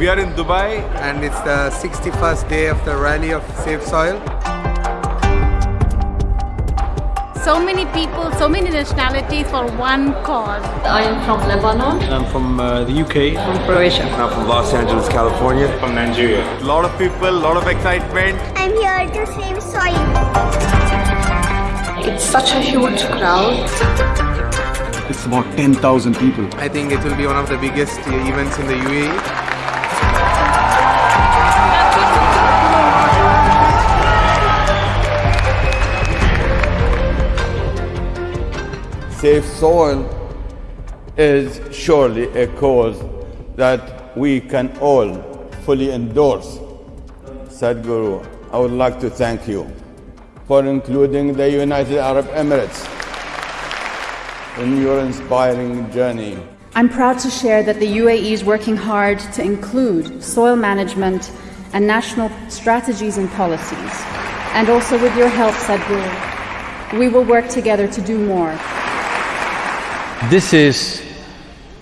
We are in Dubai and it's the 61st day of the rally of Save Soil. So many people, so many nationalities for one cause. I am from Lebanon. I'm from uh, the UK. From Croatia. I'm from Los Angeles, California. From Nigeria. A lot of people, a lot of excitement. I'm here to save soil. It's such a huge crowd. It's about 10,000 people. I think it will be one of the biggest events in the UAE. Save Soil is surely a cause that we can all fully endorse. Sadhguru, I would like to thank you for including the United Arab Emirates in your inspiring journey. I'm proud to share that the UAE is working hard to include soil management and national strategies and policies. And also with your help, Sadhguru, we will work together to do more. This is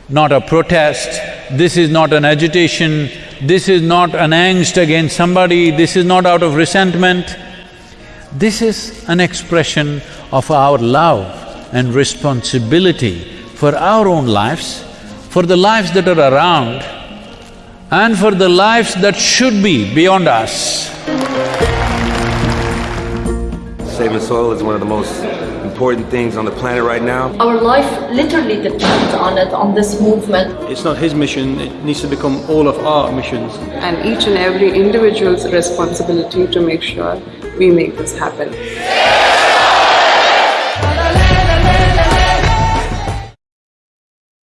not a protest, this is not an agitation, this is not an angst against somebody, this is not out of resentment. This is an expression of our love and responsibility for our own lives, for the lives that are around, and for the lives that should be beyond us. Saving soil is one of the most important things on the planet right now. Our life literally depends on it, on this movement. It's not his mission, it needs to become all of our missions. And each and every individual's responsibility to make sure we make this happen.